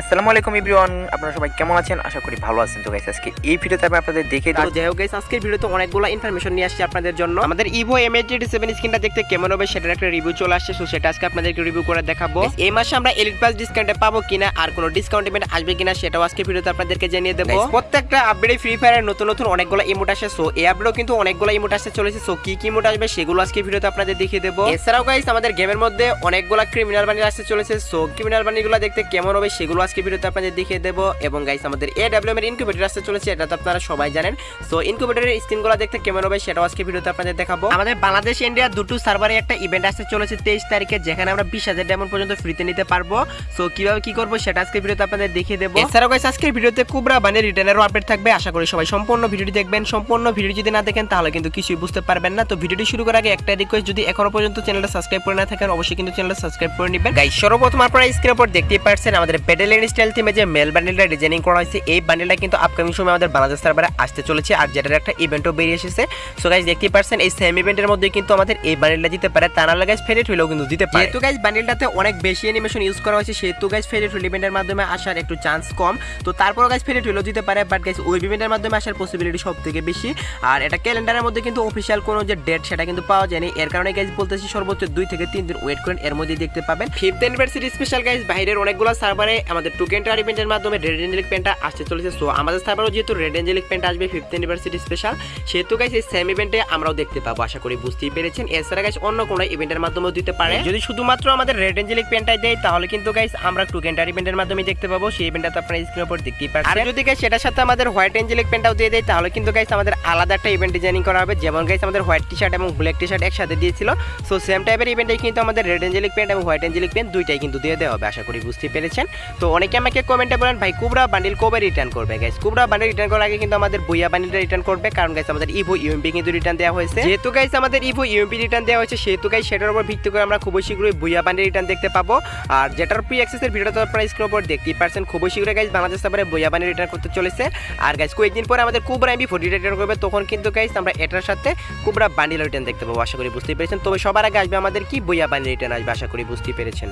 আসসালামু আলাইকুম এভরিওয়ান আপনারা সবাই কেমন আছেন? আশা করি ভালো আছেন। তো গাইস আজকে এই ভিডিওতে আমি আপনাদের দেখে তো যাই হোক guys, আজকের ভিডিওতে অনেকগুলো ইনফরমেশন নিয়ে আসছি আপনাদের জন্য। আমাদের ইভো এম এইট সেভেন স্ক্রিনটা দেখতে কেমন হবে সেটার একটা রিভিউ চলে আসছে। সো সেটা আজকে আপনাদেরকে রিভিউ করে দেখাবো। এই মাসে আমরা এলিট প্লাস ডিসকাউন্টে পাবো কিনা আর কোনো ডিসকাউন্ট ইভেন্ট আসবে কিনা সেটাও আজকে ভিডিওতে আপনাদেরকে জানিয়ে দেবো। প্রত্যেকটা আপডেটে ফ্রি ফায়ারের নতুন নতুন অনেকগুলো ইমোট আসে। সো এই আপডেটও কিন্তু অনেকগুলো ইমোট আসতে চলেছে। সো কি কি ইমোট আসবে সেগুলো আজকে ভিডিওতে আপনাদের দেখিয়ে দেবো। এছাড়াও গাইস আমাদের গেমের মধ্যে অনেকগুলো ক্রিমিনাল বানিয়ে আসতে চলেছে। সো ক্রিমিনাল বানিগুলো দেখতে কেমন হবে সেগুলো আজকে ভিডিওতে আপনাদের দেখিয়ে দেবো এবং গাইস আমাদের এ ডাব্লিউ এর ইনকিউবেটর আসতে চলেছে, এটা তো আপনারা সবাই জানেন। সো ইনকিউবেটরের স্ক্রিনগুলো দেখতে কেমন হবে সেটাও আজকে ভিডিওতে আপনাদের দেখাবো। আমাদের বাংলাদেশ ইন্ডিয়া দুটো সার্ভারে একটা ইভেন্ট আসতে চলেছে তেইশ তারিখে, যেখানে আমরা বিশ হাজার ডায়মন্ড পর্যন্ত ফ্রিতে নিতে পারব। সো কীভাবে কি করব সেটা আজকে ভিডিওতে আপনাদের দেখিয়ে দেবো। এছাড়াও গাইস আজকের ভিডিওতে কুবরা বানের রিটার্নেরও আপডেট থাকবে। আশা করি সবাই সম্পূর্ণ ভিডিওটি দেখবেন। সম্পূর্ণ ভিডিও যদি না দেখেন, তাহলে কিন্তু কিছুই বুঝতে পারবেন না। তো ভিডিওটি শুরু করার আগে একটা রিকোয়েস্ট যদি এখনও পর্যন্ত চ্যানেলটা সাবস্ক্রাইব করে না থাকেন, অবশ্যই কিন্তু চ্যানেলটা সাবস্ক্রাইব করে নেবেন। গাইস সর্বপ্রথম আপনারা স্ক্রিনের উপর দেখতেই পাচ্ছেন আমাদের পেডেলেন স্টাইল থিমে যে মেল বান্ডেলটা ডিজাইনিং করা হয়েছে, এই বান্ডেলটা কিন্তু আপকামিং সময় আমাদের বাংলাদেশ সার্ভারে আসতে চলেছে আর যেটার একটা ইভেন্টও বেরিয়ে এসেছে। সো গাইস দেখতেই পাচ্ছেন এই সেম ইভেন্টের মধ্যে কিন্তু আমাদের এই বান্ডেলটা দিতে পারে। তা না গাইস ফেরিট হইলেও কিন্তু দিতে পারে। যেহেতু গাইস বান্ডেলটাতে অনেক বেশি অ্যানিমেশন ইউজ করা হয়েছে, সেহেতু গাইস ফেরিট হইল ইভেন্টের মাধ্যমে আসার একটু চান্স কম। তো তারপর গাইস ফেরিট হইলেও দিতে পারে বাট গাইস ওই ইভেন্টের মাধ্যমে আসার পসিবিলিটি সব থেকে বেশি। আর এটা ক্যালেন্ডারের মধ্যে কিন্তু অফিসিয়াল কোনো যে ডেট সেটা কিন্তু পাওয়া যায়নি। এর কারণে গাইজ বলতেছি সর্বোচ্চ দুই থেকে তিন দিন ওয়েট করেন এর মধ্যেই দেখতে পাবেন। ফিফথ অ্যানিভার্সারি স্পেশাল গাইস বাইরের অনেকগুলো সার্ভারে আমাদের টুকেন্টার ইভেন্টের মাধ্যমে রেড এঞ্জেলিক পেনটা আসতে চলেছে। সো আমাদের সার্ভারও যেহেতু রেড এঞ্জেলিক পেনটা আসবে ফিফথ অ্যানিভার্সারি স্পেশাল সেহেতু গাইস এই সেম ইভেন্টে আমরাও দেখতে পাবো আশা করি বুঝতেই পেরেছেন। এছাড়া গাইস অন্য কোনো ইভেন্টের মাধ্যমেও দিতে পারে। যদি শুধুমাত্র আমাদের রেড এঞ্জেলিক পেনটাই দেয় তাহলে কিন্তু গাইস আমরা টু টুকেন্টার ইভেন্টের মাধ্যমে দেখতে পাবো। সেই ইভেন্টটা তো আপনারা স্ক্রিনের উপর দেখতেই পাচ্ছেন। আর যদি গাইস সেটার সাথে আমাদের হোয়াইট এঞ্জেলিক পেনটাও দিয়ে দেয় তাহলে কিন্তু গাইস আমাদের আলাদা একটা ইভেন্ট ডিজাইনিং করা হবে। যেমন গাইস আমাদের হোয়াইট টি শার্ট এবং ব্ল্যাক টি শার্ট একসাথে দিয়েছিল। সো সেম টাইপের ইভেন্টে কিন্তু আমাদের রেড এঞ্জেলিক পেন্ট এবং হোয়াইট এঞ্জেলিক পেন্ট দুইটাই কিন্তু দিয়ে দেওয়া হবে আশা করি বুঝতে পেরেছেন। তো অনেকে আমাকে কমেন্টে বলেন, ভাই, কুবরা বান্ডিল কবে রিটার্ন করবে গাইস কুবরা বান্ডিল রিটার্ন করার আগে কিন্তু আমাদের বইয়া বান্ডিলটা রিটার্ন করবে, কারণ গাইস আমাদের ইভো ইউএমপি কিন্তু রিটার্ন দেওয়া হয়েছে। যেহেতু গাইস আমাদের ইভো ইউএমপি রিটার্ন দেওয়া হয়েছে, সেহেতু গাইস সেটার উপর ভিত্তি করে আমরা খুবই শীঘ্রই বইয়া বান্ডিল রিটার্ন দেখতে পাবো। আর যেটার প্রি অ্যাক্সেসের ভিডিওটা তো আপনারা উপর দেখতেই পারছেন, খুবই শীঘ্রই গাইস বাংলাদেশ সার্ভারে বইয়া বান্ডিল রিটার্ন করতে চলেছে। আর গাইস কয়েকদিন পরে আমাদের কুবরা এমবি ফোর্টি রিটার্ন করবে, তখন কিন্তু গাইস আমরা এটার সাথে কুবরা বান্ডিল রিটার্ন দেখতে পাবো, আশা করি বুঝতেই পেরেছেন। তবে সবার আগে আসবে আমাদের কি বইয়া বান্ডিল রিটার্ন আসবে, আশা করি বুঝতে পেরেছেন।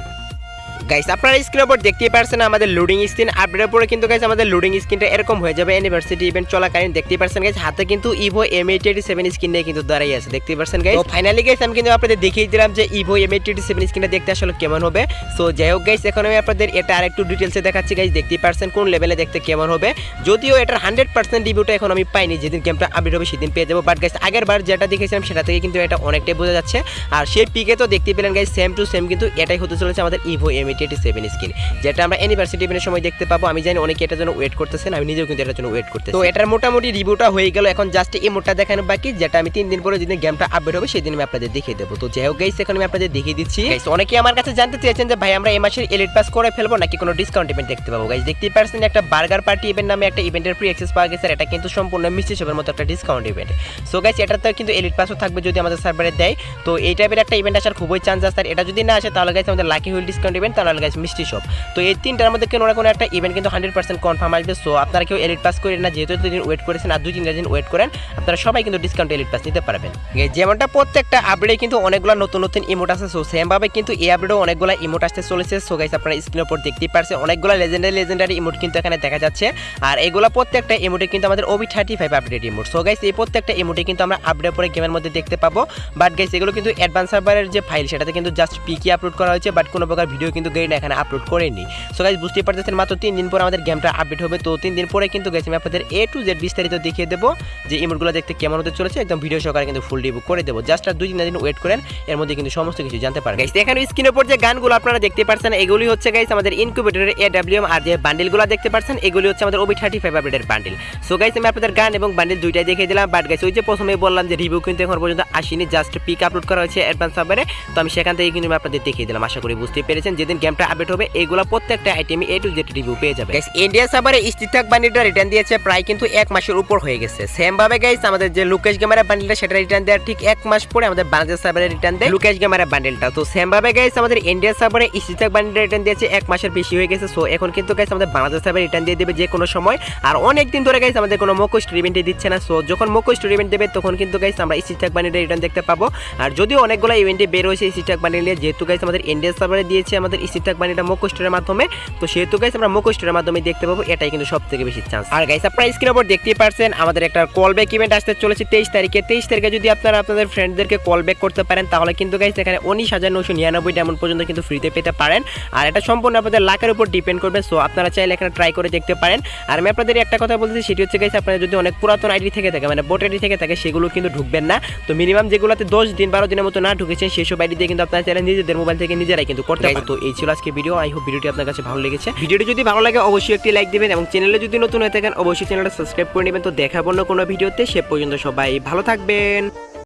গাইস আপনারা স্ক্রিনের উপর দেখতেই পারছেন আমাদের লোডিং স্ক্রিন আপডেটের পরে কিন্তু গাইস আমাদের লোডিং স্ক্রিনটা এরকম হয়ে যাবে। ইউনিভার্সিটি ইভেন্ট চলাকালীন দেখতেই পারছেন গাইস হাতে কিন্তু Evo M eight seven screen নিয়ে কিন্তু দাঁড়িয়ে আছে, দেখতেই পারছেন গাইস ফাইনালি গাইস আমি কিন্তু আপনাদের দেখিয়ে দিলাম যে ইভো এম এইট সেভেন স্ক্রিনটা দেখতে আসলে কেমন হবে। সো যাই হোক গাইস এখন আমি আপনাদের এটা আর একটু ডিটেলসে দেখাচ্ছি গাইস দেখতেই পারছেন কোন লেভেলে দেখতে কেমন হবে। যদিও এটার হান্ড্রেড পার্সেন্ট রিভিউটা এখন আমি পাইনি, যেদিন গেমটা আপডেট হবে সেদিন পেয়ে যাব। বাট গাইস আগের বার যেটা দেখেছিলাম, সেটা থেকে কিন্তু এটা অনেকটাই বোঝা যাচ্ছে। আর সেই পিকে তো দেখতে পেলেন গাইস সেম টু সেম কিন্তু এটাই হতে চলেছে আমাদের Evo M eighty seven screen যেটা আমরা ইভেন্টের সময় দেখতে পাবো। আমি জানি অনেকে এটার জন্য ওয়েট করতেছেন, আমি নিজেও কিন্তু এটার জন্য ওয়েট তো এটার মোটামুটি রিভিউটা হয়ে গেল, এখন জাস্ট এই মোটটা দেখানো বাকি, যেটা আমি তিন দিন পরে যেদিন গেমটা আপডেট হবে, সেদিন আমি আপনাদের দেখিয়ে দেবো। তো যাই হোক গাইস এখন আমি আপনাদের দেখিয়ে দিচ্ছি। অনেকে আমার কাছে জানতে চেয়েছেন যে, ভাই, আমরা এই মাসের এলিট পাস করে ফেলব নাকি কোনো ডিসকাউন্ট ইভেন্ট দেখতে পাবো? গাইস দেখতেই পারছেন একটা বার্গার পার্টি ইভেন্ট নামে একটা ইভেন্টের ফ্রি অ্যাক্সেস পাওয়া গেছে এটা কিন্তু সম্পূর্ণ মিষ্টি শপের মতো একটা ডিসকাউন্ট ইভেন্ট সো গাইস এটাতে কিন্তু এলিট পাসও থাকবে যদি আমাদের সার্ভারে দেয়। তো এই টাইপের একটা ইভেন্ট আসার খুবই চান্স আছে এটা যদি না আসে, তাহলে গাইস আমাদের লাকি হুইল ডিসকাউন্ট ইভেন্ট তাহলে গাইস মিষ্টি শপ তো এই তিনটার মধ্যে কোনো না কোনো একটা ইভেন্ট কিন্তু হান্ড্রেড পার্সেন্ট কনফার্ম আসবে। সো আপনারা কেউ এলিট পাস করেন না, যেহেতু দুদিন ওয়েট করেছেন আর দুই তিনটা দিন ওয়েট করেন, আপনারা সবাই কিন্তু ডিসকাউন্ট এলিট পাস নিতে পারবেন। যেমনটা প্রত্যেকটা আপডেটে কিন্তু অনেকগুলো নতুন নতুন ইমোট আছে সো সেমভাবে কিন্তু এই আপডেটও অনেকগুলো ইমোট আসতে চলেছে। সো গাইস আপনারা স্ক্রিনের উপর দেখতেই পারছেন, অনেকগুলো লেজেন্ডারি লেজেন্ডারি ইমোট কিন্তু এখানে দেখা যাচ্ছে। আর এগুলো প্রত্যেকটা ইমোটে কিন্তু আমাদের OB thirty five update emote so guys এই প্রত্যেকটা ইমোটে কিন্তু আমরা আপডেট পরে গেমের মধ্যে দেখতে পাবো। বাট গাইস এগুলো কিন্তু অ্যাডভান্স সার্ভারের যে ফাইল সেটাতে কিন্তু জাস্ট পিকি আপলোড করা হয়েছে। বাট কোনো প্রকার ভিডিও কিন্তু গেইন এখানে আপলোড করেনি। সো গাইস বুঝতেই পারতেছেন, মাত্র তিন দিন পরে আমাদের গেমটা আপডেট হবে। তো তিন দিন পরে কিন্তু গেছি আমি আপনাদের এ টু জেড বিস্তারিত দেখিয়ে দেবো যে ইমোটগুলো দেখতে কেমন হতে চলেছে। একদম ভিডিও সহকারে কিন্তু ফুল রিভিউ করে দেবো। জাস্ট আর দুই তিন দিন ওয়েট করেন, এর মধ্যে কিন্তু সমস্ত কিছু জানতে পারেন গাইস এখানে স্ক্রিনের উপর যে গানগুলো আপনারা দেখতে পাচ্ছেন এগুলি হচ্ছে গাইস আমাদের ইনকিউবেটরের এ ডাব্লিউএম আর যে বান্ডিলগুলো দেখতে পাচ্ছেন এগুলি হচ্ছে আমাদের ওবি থার্টি ফাইভ আপডেটের বান্ডিল সো গাইস আমি আপনাদের গান এবং বান্ডিল দুইটাই দেখিয়ে দিলাম। বাট গাইস ওই যে প্রথমে বললাম যে রিভিউ কিন্তু এখন পর্যন্ত আসেনি জাস্ট পিক আপলোড করা হয়েছে অ্যাডভান্স সার্ভারে তো আমি সেখান থেকে কিন্তু আমি আপনাদের দেখিয়ে দিলাম। আশা করি বুঝতে পেরেছেন। যেদিন গেমটা আপডেট হবে, এগুলো প্রত্যেকটা আইটেমই এ টু জেড রিভিউ পেয়ে যাবে। গাইস ইন্ডিয়া সার্ভারে স্টিথাক বান্ডিলটা রিটার্ন দিয়েছে প্রায় কিন্তু এক মাসের উপর হয়ে গেছে। সেম ভাবে গাইস আমাদের যে লুকেশ গেমারের বান্ডিলটা সেটা রিটার্ন দেওয়ার ঠিক এক মাস পরে আমাদের বাংলাদেশ সার্ভারে রিটার্ন দেয় লুকেশ গেমারের বান্ডিলটা তো সেম ভাবে গাইস আমাদের ইন্ডিয়া সার্ভারে স্টিথাক বান্ডিলটা রিটার্ন দিয়েছে এক মাসের বেশি হয়ে গেছে। সো এখন কিন্তু গাইস আমাদের বাংলাদেশ সার্ভারে রিটার্ন দিয়ে দেবে যে কোনো সময়। আর অনেক দিন ধরে গাইস আমাদের কোনো মোকো ইভেন্টে দিচ্ছে না। সো যখন মোকো ইভেন্ট দেবে, তখন কিন্তু গাইস আমরা স্টিথাক বান্ডিলটা রিটার্ন দেখতে পাবো। আর যদিও অনেকগুলো ইভেন্টে বের হয়েছে স্টিথাক বান্ডিল নিয়ে, যেহেতু গাইস আমাদের ইন্ডিয়া সার্ভারে দিয়েছে আমাদের রিসিভ থাকবেন এটা মোকো স্টোরের মাধ্যমে তো সেহেতু গাইস আমরা মোকো স্টোরের মাধ্যমে দেখতে পাবো এটাই কিন্তু সব থেকে বেশি চান্স আর গাইস আপনারা স্ক্রিনের উপর দেখতেই পারছেন আমাদের একটা কল ব্যাক ইভেন্ট আসতে চলেছে তেইশ তারিখে। তেইশ তারিখে যদি আপনারা আপনাদের ফ্রেন্ডদেরকে কল ব্যাক করতে পারেন তাহলে কিন্তু গাইস এখানে উনিশ হাজার নশো নিরানব্বই ডায়মন্ড পর্যন্ত কিন্তু ফ্রিতে পেতে পারেন। আর এটা সম্পূর্ণ আপনাদের লাখের উপর ডিপেন্ড করবে সো আপনারা চাইলে এখানে ট্রাই করে দেখতে পারেন। আর আমি আপনাদের একটা কথা বলতেছি সেটি হচ্ছে গাইস আপনারা যদি অনেক পুরাতন আইডি থেকে থাকে মানে বোট আইডি থেকে থাকে সেগুলো কিন্তু ঢুকবেন না। তো মিনিমাম যেগুলোতে দশ দিন বারো দিনের মতো না ঢুকেছেন সেসব আইডি দিয়ে কিন্তু আপনারা চাইলে নিজেদের মোবাইল থেকে নিজেরাই কিন্তু করতে পারেন তো এই ছিল আজকে ভিডিও আই হোপ ভিডিওটি আপনার কাছে ভালো লেগেছে। ভিডিওটি যদি ভালো লাগে, অবশ্যই একটি লাইক দেবেন এবং চ্যানেলে যদি নতুন হয়ে থাকেন, অবশ্যই চ্যানেলটা সাবস্ক্রাইব করে নেবেন। তো দেখাবো না কোনো ভিডিওতে, সে পর্যন্ত সবাই ভালো থাকবেন।